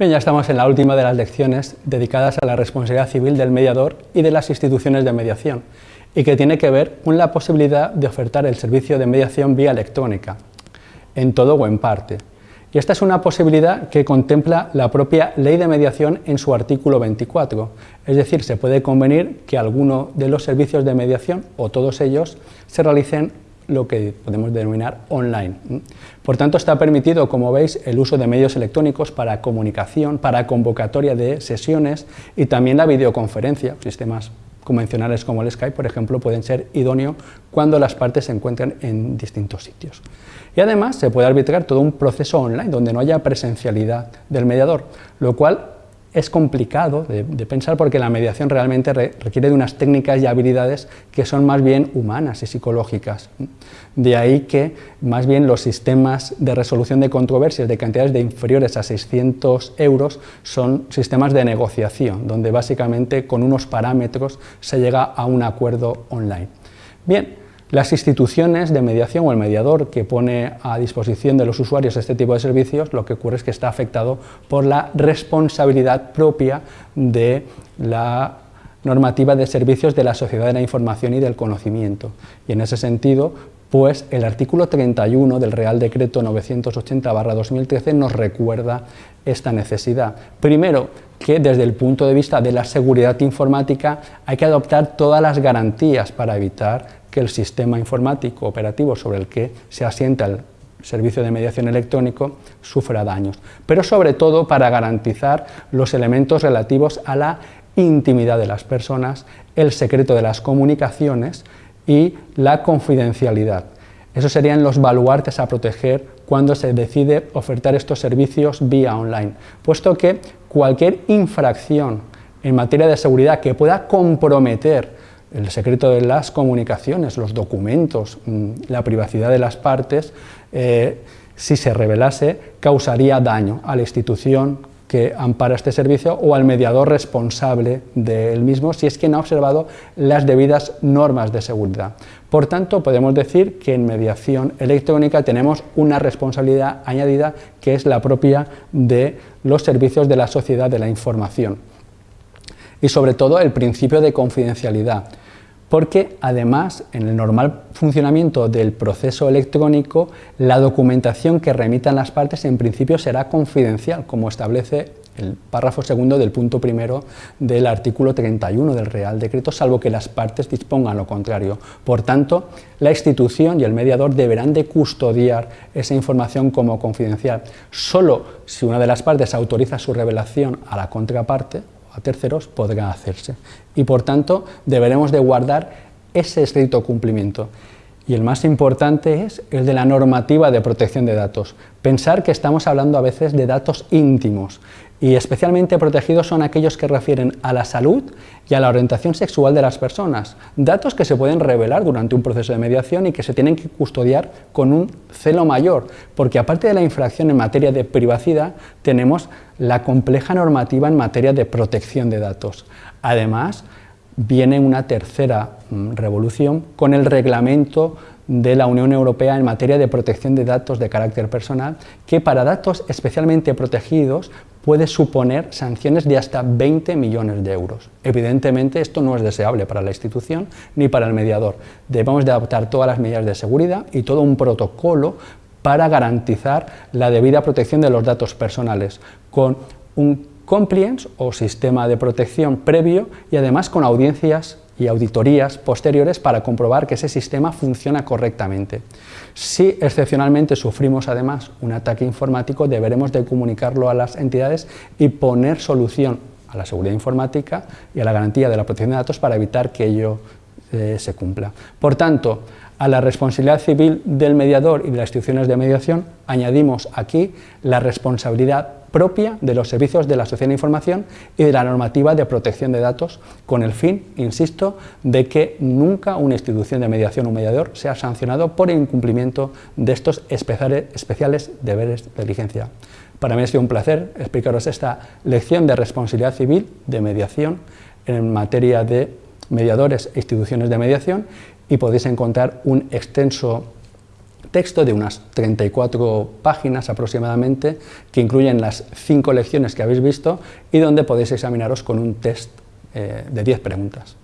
Bien, ya estamos en la última de las lecciones dedicadas a la responsabilidad civil del mediador y de las instituciones de mediación, y que tiene que ver con la posibilidad de ofertar el servicio de mediación vía electrónica, en todo o en parte. Y esta es una posibilidad que contempla la propia Ley de Mediación en su artículo 24, es decir, se puede convenir que alguno de los servicios de mediación, o todos ellos, se realicen lo que podemos denominar online. Por tanto, está permitido, como veis, el uso de medios electrónicos para comunicación, para convocatoria de sesiones y también la videoconferencia. Sistemas convencionales como el Skype, por ejemplo, pueden ser idóneos cuando las partes se encuentran en distintos sitios. Y además se puede arbitrar todo un proceso online donde no haya presencialidad del mediador, lo cual es complicado de, pensar porque la mediación realmente requiere de unas técnicas y habilidades que son más bien humanas y psicológicas. De ahí que más bien los sistemas de resolución de controversias de cantidades de inferiores a 600 euros son sistemas de negociación, donde básicamente con unos parámetros se llega a un acuerdo online. Bien, las instituciones de mediación o el mediador que pone a disposición de los usuarios este tipo de servicios, lo que ocurre es que está afectado por la responsabilidad propia de la normativa de servicios de la sociedad de la información y del conocimiento. Y en ese sentido, pues el artículo 31 del Real Decreto 980-2013 nos recuerda esta necesidad. Primero, que desde el punto de vista de la seguridad informática hay que adoptar todas las garantías para evitar que el sistema informático operativo sobre el que se asienta el servicio de mediación electrónico sufra daños, pero sobre todo para garantizar los elementos relativos a la intimidad de las personas, el secreto de las comunicaciones y la confidencialidad. Esos serían los baluartes a proteger cuando se decide ofertar estos servicios vía online, puesto que cualquier infracción en materia de seguridad que pueda comprometer el secreto de las comunicaciones, los documentos, mm, la privacidad de las partes, eh, si se revelase, causaría daño a la institución que ampara este servicio o al mediador responsable del mismo si es que no ha observado las debidas normas de seguridad. Por tanto, podemos decir que en mediación electrónica tenemos una responsabilidad añadida que es la propia de los servicios de la sociedad de la información y sobre todo el principio de confidencialidad porque además en el normal funcionamiento del proceso electrónico la documentación que remitan las partes en principio será confidencial, como establece el párrafo segundo del punto primero del artículo 31 del Real Decreto, salvo que las partes dispongan lo contrario. Por tanto, la institución y el mediador deberán de custodiar esa información como confidencial. Solo si una de las partes autoriza su revelación a la contraparte, a terceros podrá hacerse. Y por tanto deberemos de guardar ese estricto cumplimiento. Y el más importante es el de la normativa de protección de datos. Pensar que estamos hablando a veces de datos íntimos y especialmente protegidos son aquellos que refieren a la salud y a la orientación sexual de las personas, datos que se pueden revelar durante un proceso de mediación y que se tienen que custodiar con un celo mayor, porque aparte de la infracción en materia de privacidad, tenemos la compleja normativa en materia de protección de datos. Además, viene una tercera mm, revolución con el reglamento de la Unión Europea en materia de protección de datos de carácter personal, que para datos especialmente protegidos puede suponer sanciones de hasta 20 millones de euros. Evidentemente esto no es deseable para la institución ni para el mediador. Debemos de adoptar todas las medidas de seguridad y todo un protocolo para garantizar la debida protección de los datos personales, con un compliance o sistema de protección previo y además con audiencias y auditorías posteriores para comprobar que ese sistema funciona correctamente. Si excepcionalmente sufrimos además un ataque informático, deberemos de comunicarlo a las entidades y poner solución a la seguridad informática y a la garantía de la protección de datos para evitar que ello eh, se cumpla. Por tanto, a la responsabilidad civil del mediador y de las instituciones de mediación añadimos aquí la responsabilidad propia de los servicios de la sociedad de información y de la normativa de protección de datos con el fin, insisto, de que nunca una institución de mediación o mediador sea sancionado por incumplimiento de estos especiales deberes de diligencia. Para mí ha sido un placer explicaros esta lección de responsabilidad civil de mediación en materia de mediadores e instituciones de mediación y podéis encontrar un extenso texto de unas 34 páginas aproximadamente, que incluyen las cinco lecciones que habéis visto y donde podéis examinaros con un test eh, de 10 preguntas.